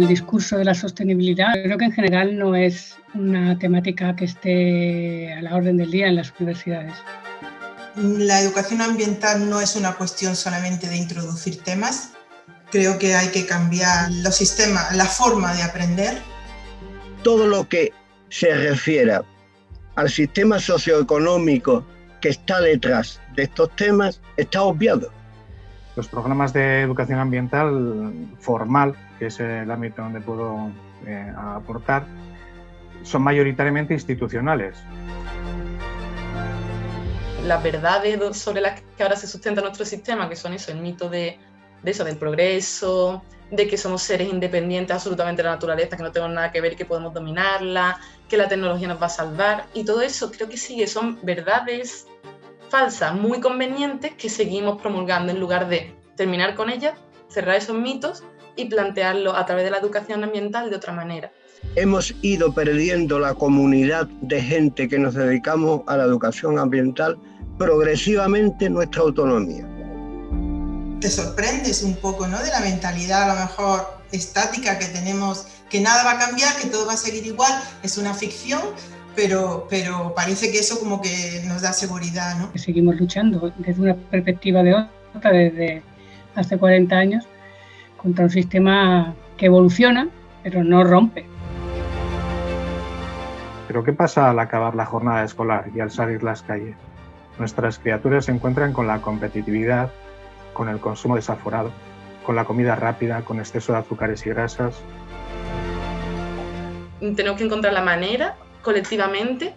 El discurso de la sostenibilidad creo que en general no es una temática que esté a la orden del día en las universidades. La educación ambiental no es una cuestión solamente de introducir temas. Creo que hay que cambiar los sistemas, la forma de aprender. Todo lo que se refiera al sistema socioeconómico que está detrás de estos temas está obviado. Los programas de educación ambiental formal, que es el ámbito donde puedo eh, aportar, son mayoritariamente institucionales. Las verdades sobre las que ahora se sustenta nuestro sistema, que son eso, el mito de, de eso, del progreso, de que somos seres independientes absolutamente de la naturaleza, que no tenemos nada que ver que podemos dominarla, que la tecnología nos va a salvar. Y todo eso creo que sí que son verdades falsas, muy convenientes, que seguimos promulgando en lugar de terminar con ellas, cerrar esos mitos y plantearlo a través de la educación ambiental de otra manera. Hemos ido perdiendo la comunidad de gente que nos dedicamos a la educación ambiental progresivamente nuestra autonomía te sorprendes un poco ¿no? de la mentalidad a lo mejor estática que tenemos, que nada va a cambiar, que todo va a seguir igual, es una ficción, pero, pero parece que eso como que nos da seguridad. ¿no? Seguimos luchando desde una perspectiva de otra, desde hace 40 años, contra un sistema que evoluciona, pero no rompe. Pero ¿qué pasa al acabar la jornada escolar y al salir las calles? Nuestras criaturas se encuentran con la competitividad con el consumo desaforado, con la comida rápida, con exceso de azúcares y grasas. Tenemos que encontrar la manera colectivamente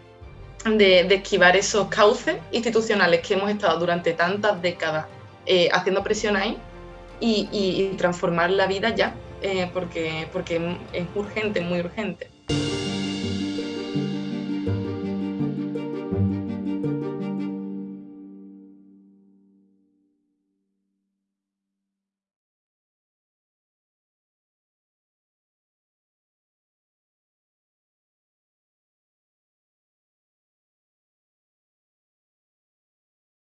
de, esquivar esos cauces institucionales que hemos estado durante tantas décadas eh, haciendo presión ahí y, transformar la vida ya, eh, porque, porque es urgente, muy urgente.